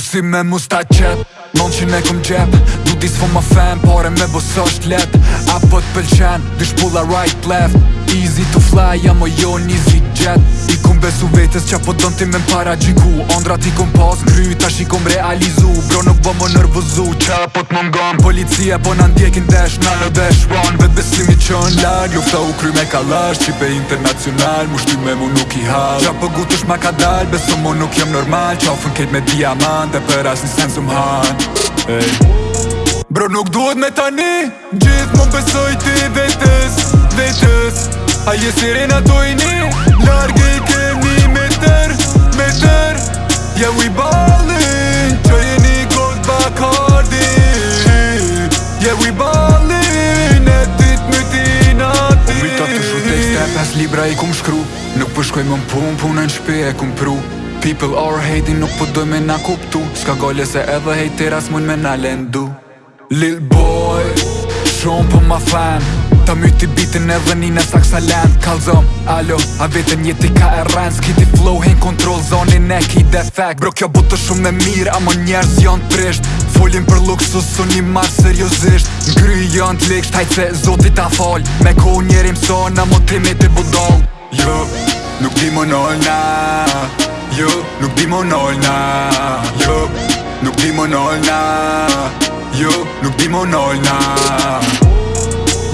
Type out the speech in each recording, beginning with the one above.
si me musta qep Non që ne këm gjep Du di s'fo ma fem Pare me bës është lep Apo t'pëlqen Dysh pulla right left Easy to fly Jam o jo një zi jet I këm besu vetës Qa po dëm ti me m'para gjiku Andra ti këm pas n'kry Ta shi këm realizu Bro nuk bë më nërvëzu Qa po t'mëngam Policia po në ndjekin dash Në në dash Run Besimi që në larë, lufta u kry me kalash Qipe internacional, mu shtu me mu nuk i halë Qa për gutësh ma ka dalë, beso mu nuk jem normal Qa u ketë me diamant për asë një sen hey. Bro nuk duhet me tani Gjithë mu besoj ti vetës, vetës A jesirin ato i një libra i kum shkru Nuk përshkoj po më pun, punë në shpi e kum pru People are hating, nuk përdoj po me na kuptu Ska gollë se edhe hejteras mund me na lendu Lil boy, shumë për po ma fan Ta myti bitin edhe një në saksa land zëm, alo, a vetën jeti ka e rrenz Kiti flow hin kontrol zonin e ki defekt Bro kjo butë shumë në mirë, amon njerës janë prisht folin për luksus su një marë seriosisht Ngry janë t'lik shtajt se zotit ta fal Me ko njeri mso në motimi të budoll Jo, nuk di më nol na Jo, nuk di më nol na Jo, nuk di më nol na Jo, nuk di më nol na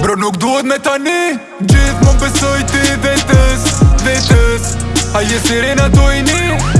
Bro nuk duhet me tani Gjith më besoj ti vetës, vetës A jesirin ato i një